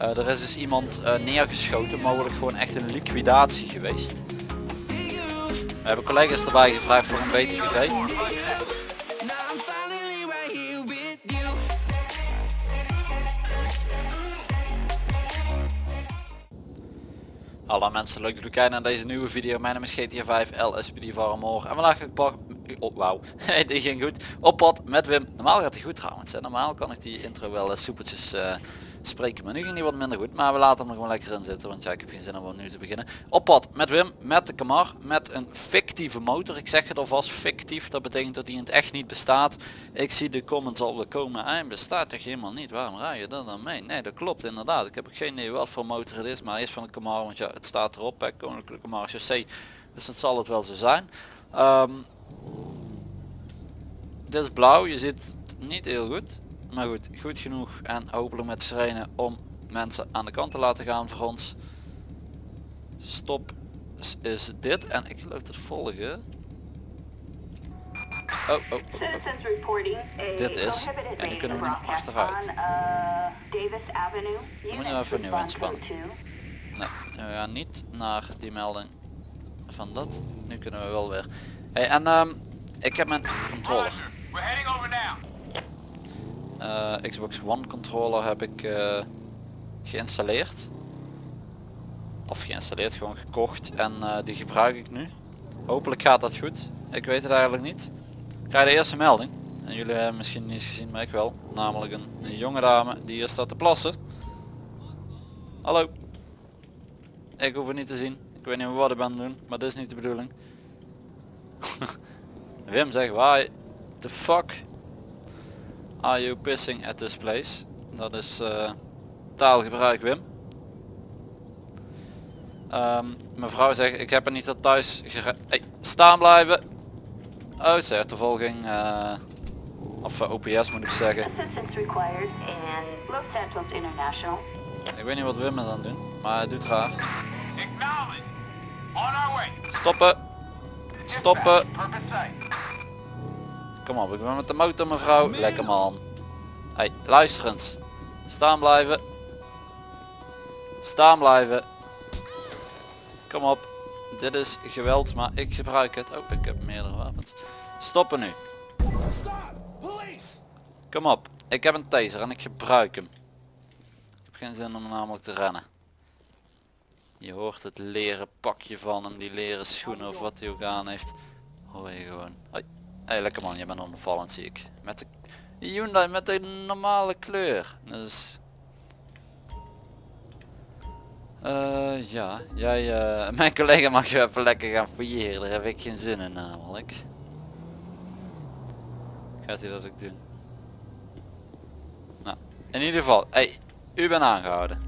Eh, er is dus iemand eh, neergeschoten, mogelijk gewoon echt een liquidatie geweest. We hebben collega's erbij gevraagd voor een BTGV. Hallo mensen, leuk dat jullie kijken naar deze nieuwe video. Mijn naam is GTA 5 LSPD van morgen. En vandaag ga ik pak... Oh, wauw, die ging goed. Op pad met Wim. Normaal gaat hij goed trouwens. Normaal kan ik die intro wel uh, soepeltjes uh, spreken. Maar nu ging die wat minder goed. Maar we laten hem er gewoon lekker in zitten. Want ja, ik heb geen zin om nu te beginnen. Op pad met Wim, met de Camar. Met een fictieve motor. Ik zeg het alvast, fictief. Dat betekent dat hij in het echt niet bestaat. Ik zie de comments al komen. Hij bestaat toch helemaal niet. Waarom rij je dat dan mee? Nee, dat klopt inderdaad. Ik heb geen idee wat voor motor het is. Maar hij is van de Camar. Want ja, het staat erop. Hè, Koninklijke Camar Chaussee. Dus dat zal het wel zo zijn. Um, dit is blauw. Je ziet het niet heel goed. Maar goed, goed genoeg en hopelijk met sirene om mensen aan de kant te laten gaan voor ons. Stop is dit en ik geloof het volgen. Oh, oh, oh, oh. Dit is. En nu kunnen we nu achteruit. Moeten we even nieuw inspannen. Nee, we gaan niet naar die melding van dat. Nu kunnen we wel weer. Hey, en um, ik heb mijn controller. Uh, Xbox One controller heb ik uh, geïnstalleerd. Of geïnstalleerd, gewoon gekocht en uh, die gebruik ik nu. Hopelijk gaat dat goed. Ik weet het eigenlijk niet. Ik krijg de eerste melding. En jullie hebben misschien niet gezien, maar ik wel. Namelijk een, een jonge dame die hier staat te plassen. Hallo. Ik hoef het niet te zien. Ik weet niet wat ik ben doen, maar dit is niet de bedoeling. Wim zegt waar the fuck are you pissing at this place? Dat is uh, taalgebruik Wim. Um, mevrouw zegt ik heb er niet dat thuis hey, staan blijven. Oh ze heeft de volging. Uh, of uh, OPS moet ik zeggen. Ik weet niet wat Wim is aan het doen, maar hij doet graag. Stoppen. Stoppen. Kom op, ik ben met de motor mevrouw. Lekker man. Hey, luister eens. Staan blijven. Staan blijven. Kom op. Dit is geweld, maar ik gebruik het. Oh, ik heb meerdere wapens. Stoppen nu. Kom op. Ik heb een taser en ik gebruik hem. Ik heb geen zin om namelijk te rennen. Je hoort het leren pakje van hem, die leren schoenen of wat hij ook aan heeft. Hoor je gewoon. Hoi. Hey, lekker man, je bent onvallend zie ik. Met de Hyundai met de normale kleur. Dus... Uh, ja, jij, uh, mijn collega mag je even lekker gaan fouilleren. Daar heb ik geen zin in namelijk. Gaat hij dat ook doen? Nou, in ieder geval. Hey, u bent aangehouden.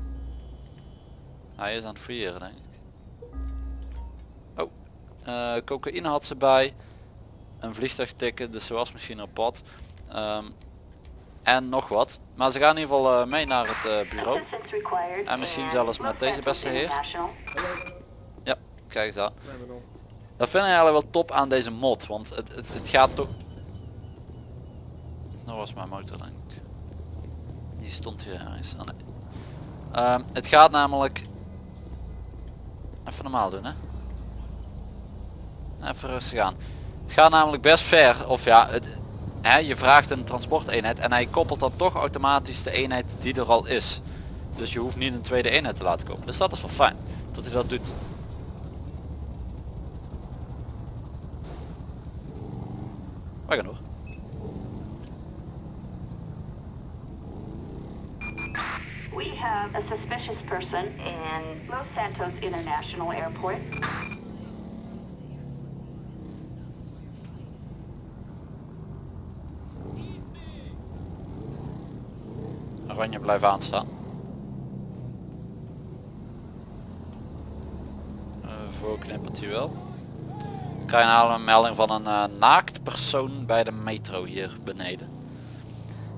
Hij is aan het fouilleren denk ik. Oh, uh, cocaïne had ze bij een vliegtuig tikken, dus ze was misschien op pad. Um, en nog wat. Maar ze gaan in ieder geval uh, mee naar het uh, bureau. En misschien zelfs met deze beste heer. Ja, kijk eens aan. Dat vind ik eigenlijk wel top aan deze mod, want het, het, het gaat toch... Dat was mijn motor denk ik. Die stond hier ergens. Oh, nee. um, het gaat namelijk... Even normaal doen hè. Even rustig aan. Het gaat namelijk best ver, of ja, het, hè, je vraagt een transporteenheid en hij koppelt dan toch automatisch de eenheid die er al is. Dus je hoeft niet een tweede eenheid te laten komen. Dus dat is wel fijn, dat hij dat doet. We gaan door. We have a suspicious person in Los Santos International Airport. Oranje aanstaan. Uh, knippert hij wel. Ik krijg nou een melding van een uh, naakt persoon bij de metro hier beneden.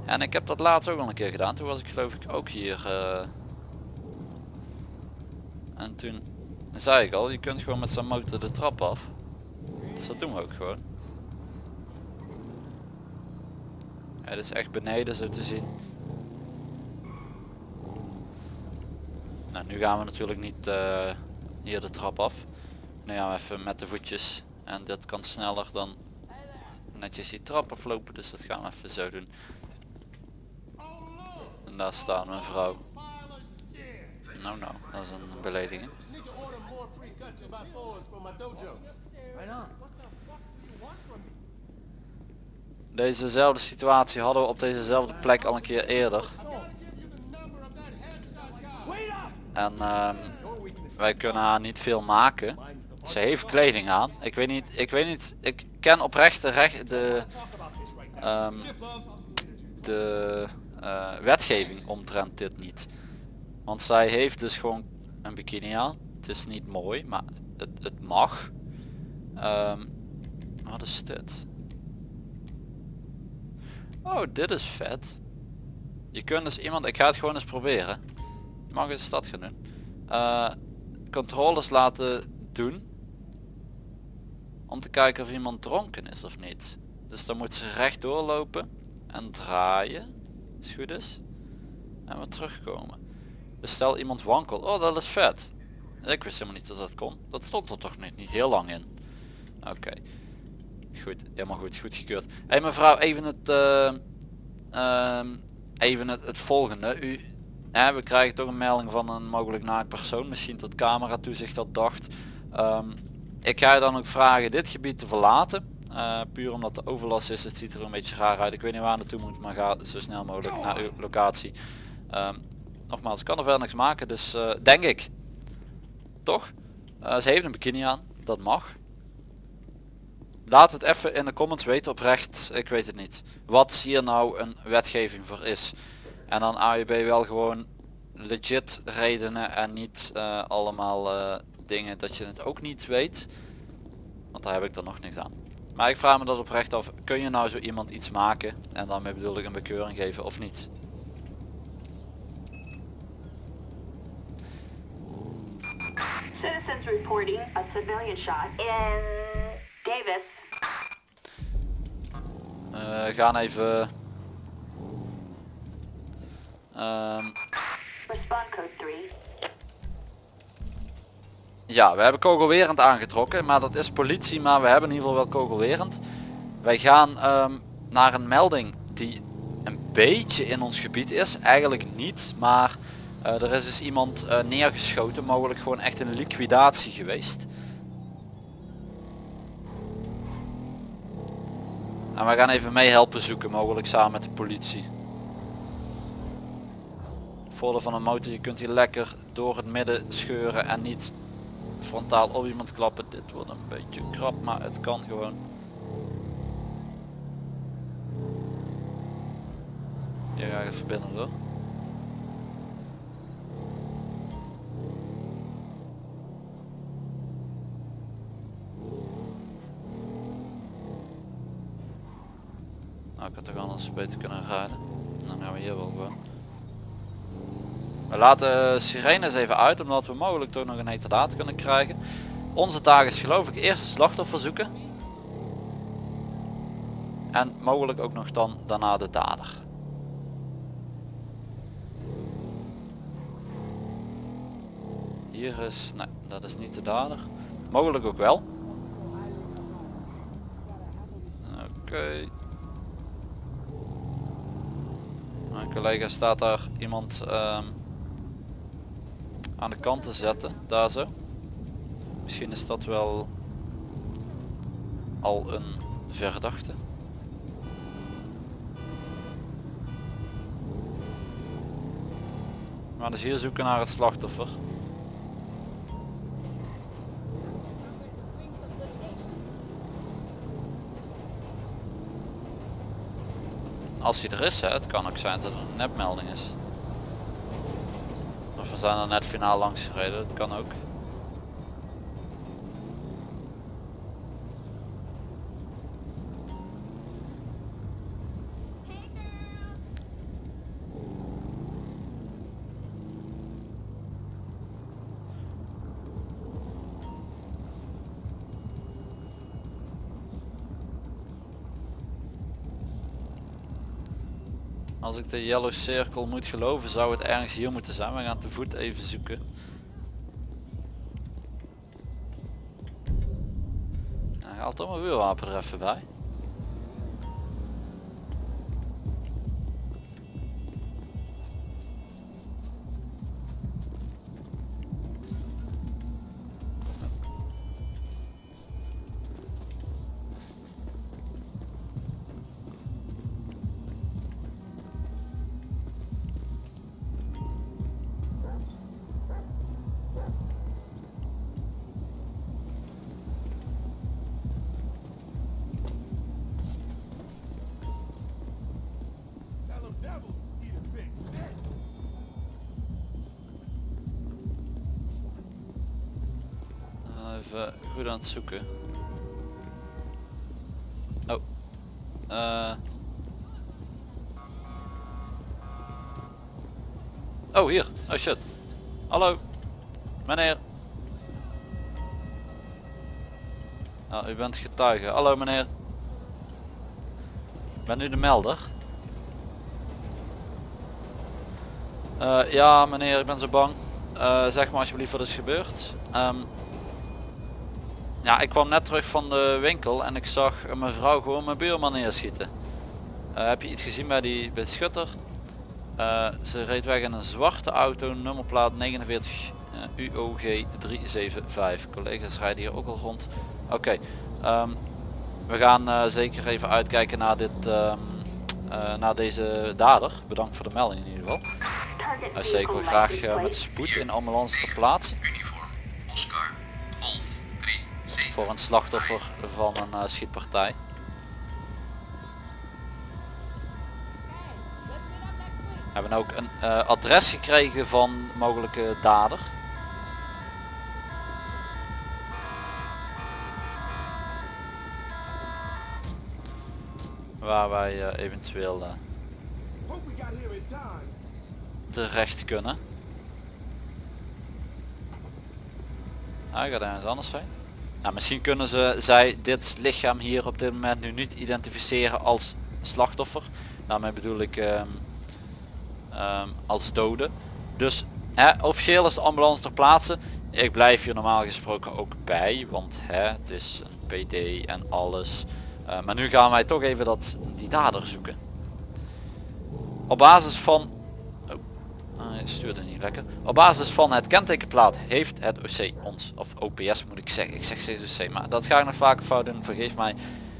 En ik heb dat laatst ook al een keer gedaan. Toen was ik geloof ik ook hier. Uh... En toen zei ik al, je kunt gewoon met zijn motor de trap af. Dus dat doen we ook gewoon. Het is echt beneden zo te zien. Nou, nu gaan we natuurlijk niet eh, hier de trap af. Nu gaan we even met de voetjes. En dit kan sneller dan netjes die trap aflopen. Dus dat gaan we even zo doen. En daar staat mijn vrouw. Nou nou, dat is een belediging. Need to order more pre-cut 2x4s for my dojo. Right on. Dezezelfde situatie hadden we op dezezelfde plek al een keer eerder. En ehm, wij kunnen haar niet veel maken. Ze heeft kleding aan. Ik weet niet, ik weet niet, ik ken oprecht de, recht, de, ehm, de eh, wetgeving omtrent dit niet. Want zij heeft dus gewoon een bikini aan. Het is niet mooi, maar het, het mag. Ehm, wat is dit? Oh, dit is vet. Je kunt dus iemand, ik ga het gewoon eens proberen. Mag eens dat gaan doen. Eh, controles laten doen. Om te kijken of iemand dronken is of niet. Dus dan moet ze recht doorlopen en draaien. Het goed is. En weer terugkomen. Dus stel iemand wankelt. Oh dat is vet. Ik wist helemaal niet dat dat kon. Dat stond er toch niet, niet heel lang in. Oké. Goed, helemaal goed, goed gekeurd. Hé mevrouw, even het, eh, ehm, even het volgende. U, hè, we krijgen toch een melding van een mogelijk naakt persoon, misschien tot camera toezicht dat dacht. Ehm, ik ga je dan ook vragen dit gebied te verlaten. Eh, puur omdat de overlast is, het ziet er een beetje raar uit. Ik weet niet waar naartoe moet, maar ga zo snel mogelijk naar uw locatie. Ehm, nogmaals, ik kan er verder niks maken, dus eh, denk ik. Toch? Eh, ze heeft een bikini aan, dat mag. Laat het even in de comments weten oprecht, ik weet het niet. Wat hier nou een wetgeving voor is. En dan AUB wel gewoon legit redenen en niet eh, allemaal eh, dingen dat je het ook niet weet. Want daar heb ik er nog niks aan. Maar ik vraag me dat oprecht af, kun je nou zo iemand iets maken en daarmee bedoel ik een bekeuring geven of niet? Citizens reporting a civilian shot in Davis. Eh gaan even... Ehm, Respond code 3. Ja, we hebben kogelwerend aangetrokken, maar dat is politie, maar we hebben in ieder geval wel kogelwerend. Wij gaan ehm, naar een melding die een beetje in ons gebied is, eigenlijk niet, maar eh, er is dus iemand eh, neergeschoten, mogelijk gewoon echt een liquidatie geweest. En we gaan even mee helpen zoeken, mogelijk samen met de politie. Voordeel van een motor, je kunt hier lekker door het midden scheuren en niet frontaal op iemand klappen. Dit wordt een beetje krap, maar het kan gewoon. Hier ga ik even binnen hoor. Nou, ik had toch anders beter kunnen rijden. Dan gaan we hier wel gewoon. We laten sirenes even uit omdat we mogelijk toch nog een heterdaad kunnen krijgen. Onze taak is geloof ik eerst slachtoffer zoeken. En mogelijk ook nog dan daarna de dader. Hier is, nee dat is niet de dader. Mogelijk ook wel. Oké. Mijn collega staat daar iemand ehm, aan de kant te zetten, daar zo. Misschien is dat wel al een verdachte. Gaan dus hier zoeken naar het slachtoffer. Als hij er is, het kan ook zijn dat het een nepmelding is. We zijn er net finaal langs gereden, dat kan ook. Als ik de yellow circle moet geloven zou het ergens hier moeten zijn. We gaan te voet even zoeken. Hij haalt toch mijn vuurwapen er even bij. Even goed aan het zoeken. Oh. Eh. Oh, hier. Oh shit. Hallo. Meneer. Nou, u bent getuige. Hallo meneer. Ben u de melder? Eh, ja meneer, ik ben zo bang. Eh, zeg maar alsjeblieft wat is gebeurd. Ehm, ja, ik kwam net terug van de winkel en ik zag een mevrouw gewoon mijn buurman neerschieten. Eh, heb je iets gezien bij die beschutter? Eh, ze reed weg in een zwarte auto, nummerplaat 49 eh, UOG 375. Collega's rijden hier ook al rond. Oké, ehm, we gaan eh, zeker even uitkijken naar, dit, ehm, eh, naar deze dader. Bedankt voor de melding in ieder geval. Vehicle graag met spoed in ambulance ter plaatse. Voor een slachtoffer van een eh, schietpartij. We hebben ook een eh, adres gekregen van mogelijke dader. Waar wij eh, eventueel terecht kunnen. Hij gaat ergens anders zijn. Nou, misschien kunnen ze zij dit lichaam hier op dit moment nu niet identificeren als slachtoffer. Daarmee bedoel ik ehm, ehm, als dode. Dus hè, officieel is de ambulance ter plaatse. Ik blijf hier normaal gesproken ook bij, want hè, het is een PD en alles. Eh, maar nu gaan wij toch even dat, die dader zoeken. Op basis van hij stuurde niet lekker. Op basis van het kentekenplaat heeft het OC ons, of OPS moet ik zeggen, ik zeg steeds OC, maar dat ga ik nog vaker fout doen, vergeef mij.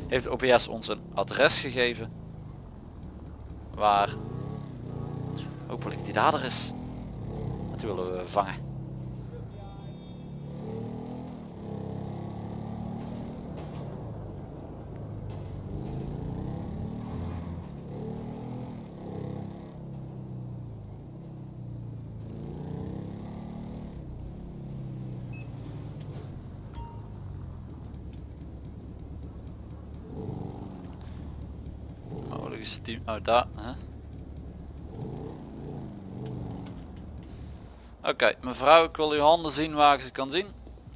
Heeft OPS ons een adres gegeven waar hopelijk die dader is. Die willen we vangen. Team, oh? Oké, mevrouw, ik wil uw handen zien waar ik ze kan zien.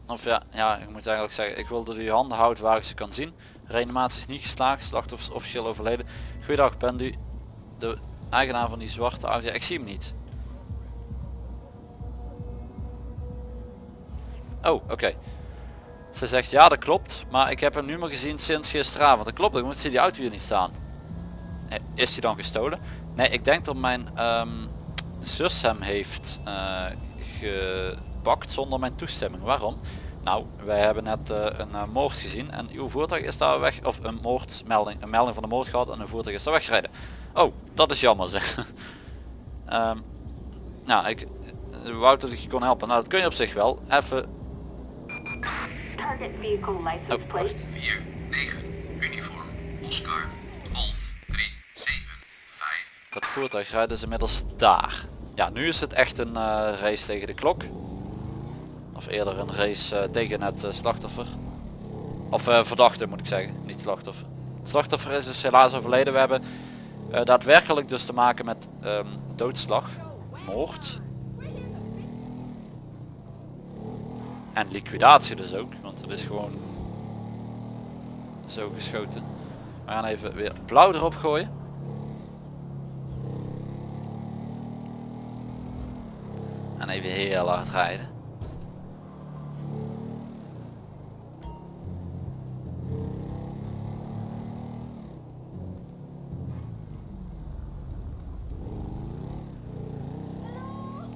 Of ja, ja, ik moet eigenlijk zeggen, ik wil dat u uw handen houdt waar ik ze kan zien. Reanimatie is niet geslaagd, slachtoffer is officieel overleden. Goeiedag, bent u de eigenaar van die zwarte auto? Ik zie hem niet. Oh, oké. Ze zegt ja, dat klopt, maar ik heb hem nu maar gezien sinds gisteravond. Dat klopt, ik moet zie die auto hier niet staan. Is die dan gestolen? Nee, ik denk dat mijn ehm, zus hem heeft eh, gepakt zonder mijn toestemming. Waarom? Nou, wij hebben net eh, een eh, moord gezien en uw voertuig is daar weg, of een moordmelding, een melding van de moord gehad en een voertuig is daar weggereden. Oh, dat is jammer zeg. Ehm, nou, ik wou dat ik je kon helpen. Nou, dat kun je op zich wel. Even, Target vehicle license oh, plate. wacht. 4 9 Uniform Oscar Golf 3 7 5 Dat voertuig rijdt dus inmiddels daar. Ja, nu is het echt een eh, race tegen de klok. Of eerder een race eh, tegen het eh, slachtoffer. Of verdachte moet ik zeggen, niet slachtoffer. Slachtoffer is dus helaas overleden. We hebben daadwerkelijk dus te maken met ehm, doodslag, moord. En liquidatie dus ook, want het is gewoon zo geschoten. We gaan even weer blauw erop gooien. Even heel hard rijden.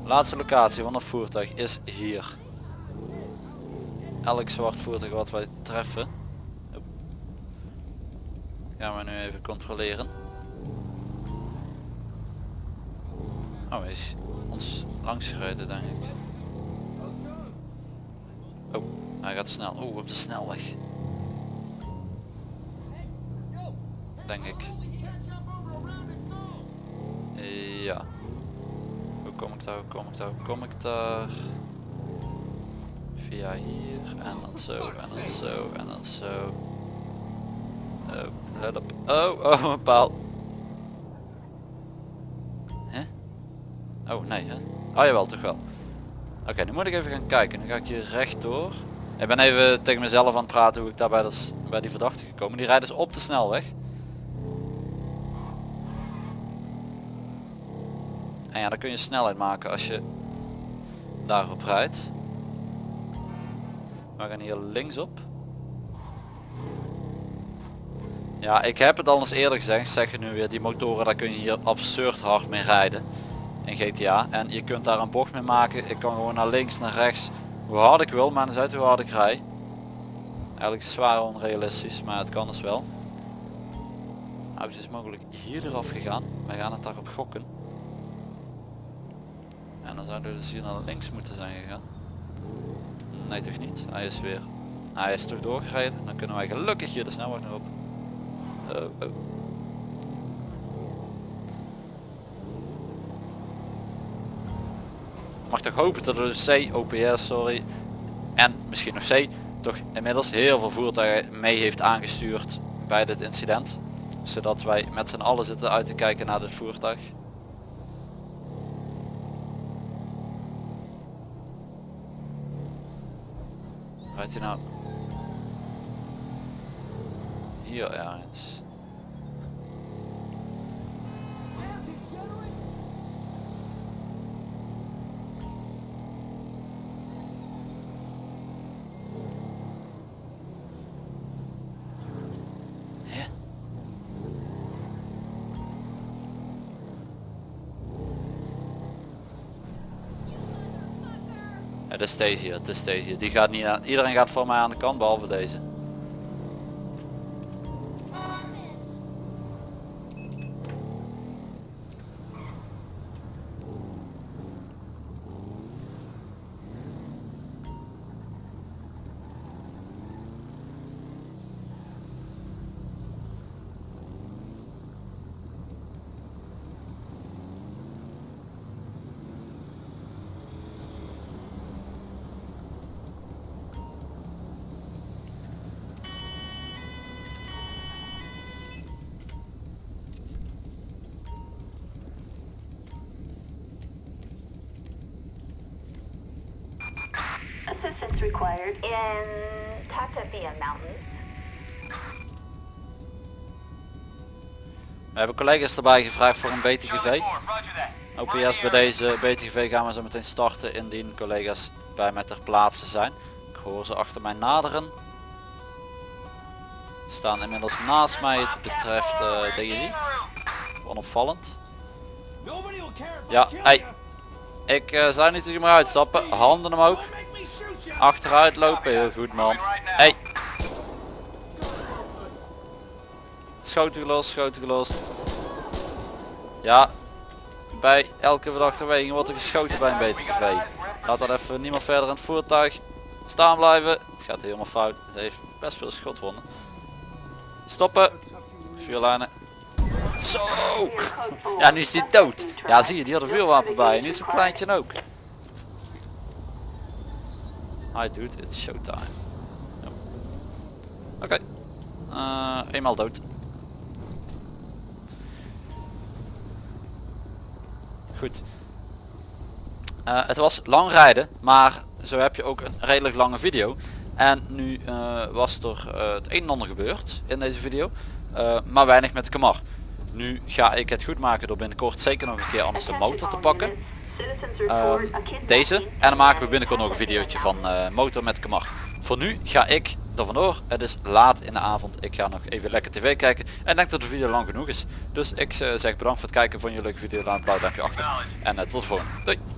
Laatste locatie van het voertuig is hier. Elk zwart voertuig wat wij treffen. Gaan we nu even controleren. Oh, is ons langs gereden denk ik. Oh, hij gaat snel. Oeh, op de snelweg. Denk ik. Ja. Hoe kom ik daar, hoe kom ik daar, hoe kom ik daar? Via hier en dan zo en dan zo en dan zo. Oh, let op. Oh, oh, een paal. Hè? Oh nee, hè? Oh jawel, toch wel. Oké, nu moet ik even gaan kijken. Nu ga ik hier rechtdoor. Ik ben even tegen mezelf aan het praten hoe ik daar bij, bij die verdachte gekomen. Die rijdt dus op de snelweg. En ja, dan kun je snelheid maken als je daarop rijdt. We gaan hier linksop. Ja, ik heb het al eens eerder gezegd, zeg je nu weer, die motoren daar kun je hier absurd hard mee rijden in GTA. En je kunt daar een bocht mee maken. Ik kan gewoon naar links, naar rechts, hoe hard ik wil, maar dan uit hoe hard ik rij. Eigenlijk zwaar onrealistisch, maar het kan dus wel. Nou, het is mogelijk hier eraf gegaan. Wij gaan het daarop gokken. En dan zouden we dus hier naar links moeten zijn gegaan. Nee toch niet. Hij is weer. Hij is toch doorgereden. Dan kunnen wij gelukkig hier de snelweg nog op. Oh, oh. Mag toch hopen dat de C, OPS sorry. En misschien nog C toch inmiddels heel veel voertuigen mee heeft aangestuurd bij dit incident. Zodat wij met z'n allen zitten uit te kijken naar dit voertuig. Rijdt hij nou? Hier ergens. Hè? Dat is deze hier, dat is deze hier. Die gaat niet aan, iedereen gaat voor mij aan de kant behalve deze. In Tatavia. We hebben collega's erbij gevraagd voor een BTGV. OPS bij deze BTGV gaan we zo meteen starten indien collega's bij mij ter plaatse zijn. Ik hoor ze achter mij naderen. Ze Staan inmiddels naast mij het betreft uh, DSI. Onopvallend. Ja, hey. Ik uh, zou niet meer uitstappen. Handen omhoog. Achteruit lopen. Heel goed man. Hey. Schoten gelost, schoten gelost. Ja. Bij elke verdachte weging wordt er geschoten bij een BTGV. Laat dat even niemand verder in het voertuig staan blijven. Het gaat helemaal fout. Het heeft best veel schotwonden. Stoppen. Vuurlijnen. Zo. Ja, nu is hij dood. Ja, zie je, die had een vuurwapen bij. En niet zo'n kleintje ook. Hi dude, it's showtime. Oké. Eh, eenmaal dood. Goed. Eh, het was lang rijden, maar zo heb je ook een redelijk lange video. En nu eh, was er het een en ander gebeurd in deze video, maar weinig met Kamar. Nu ga ik het goed maken door binnenkort zeker nog een keer anders de motor te pakken. Kidnapping deze. En dan maken we binnenkort nog een videootje van eh, motor met Kamar. Voor nu ga ik er vandoor. Het is laat in de avond. Ik ga nog even lekker tv kijken. En denk dat de video lang genoeg is. Dus ik eh, zeg bedankt voor het kijken. Vond je een leuke video? Laat een blauw duimpje achter. En eh, tot de volgende. Doei.